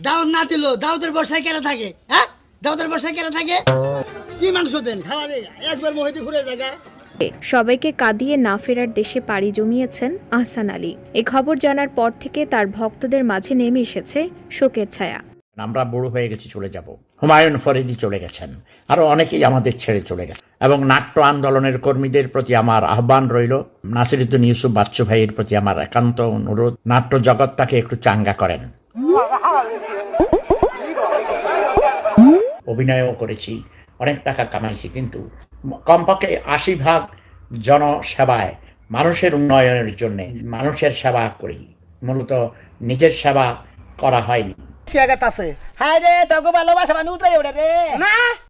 দাওয়াত না দিল দাওয়াতের বর্ষায় কেন থাকে হ্যাঁ? দাওয়াতের বর্ষায় কেন থাকে? কি মাংস দেন? খাওয়ারে একবার মহিতে ঘুরে জায়গা সবাইকে কাঁদিয়ে না ফেরার দেশে পাড়ি জমিয়েছেন আহসান আলী। এ খবর জানার পর থেকে তার ভক্তদের মাঝে নেমে এসেছে শোকের ছায়া। আমরা বুড়ো হয়ে গেছি চলে যাব। হুমায়ুন ফরিদি চলে গেছেন। আরও অনেকেই আমাদের ছেড়ে চলে গেছে। এবং নাট্য আন্দোলনের কর্মীদের প্রতি আমার আহ্বান রইল। নাসিরুদ্দিন ইউসুফ বাচ্চু ভাইয়ের প্রতি আমার একান্ত অনুরোধ। নাট্য জগৎটাকে একটু চাঙ্গা করেন। অভিনয়ও করেছি। অনেক টাকা কামাইছি কিন্তু কমপক্ষে আশি ভাগ জনসেবায় মানুষের উন্নয়নের জন্য মানুষের সেবা করি। মূলত নিজের সেবা করা হয়নি। আছে। হায় রে তোকে ভালোবাসা মানুষ রে। না!